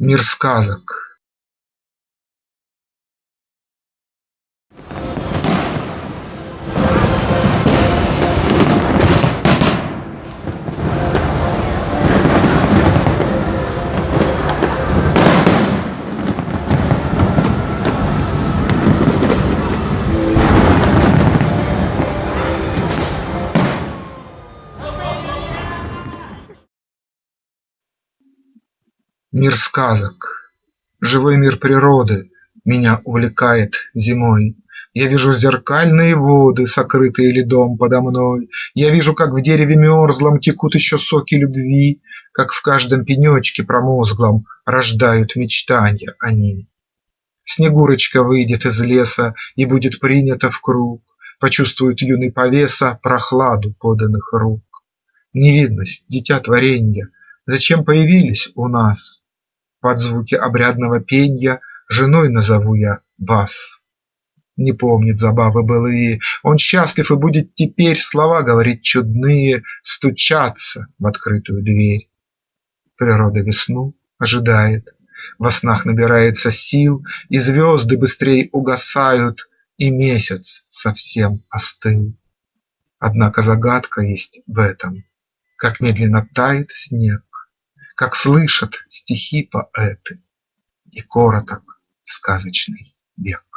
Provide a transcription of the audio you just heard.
Мир сказок Мир сказок, живой мир природы Меня увлекает зимой. Я вижу зеркальные воды, Сокрытые ледом подо мной. Я вижу, как в дереве мерзлом Текут еще соки любви, Как в каждом пенечке промозглом Рождают мечтанья они. Снегурочка выйдет из леса И будет принята в круг, Почувствует юный повеса Прохладу поданных рук. Невинность, дитя творенья, Зачем появились у нас? Под звуки обрядного пенья Женой назову я вас. Не помнит забавы былые, Он счастлив и будет теперь Слова говорить чудные, Стучаться в открытую дверь. Природа весну ожидает, Во снах набирается сил, И звезды быстрей угасают, И месяц совсем остыл. Однако загадка есть в этом, Как медленно тает снег, Как слышат стихи поэты, И короток сказочный век.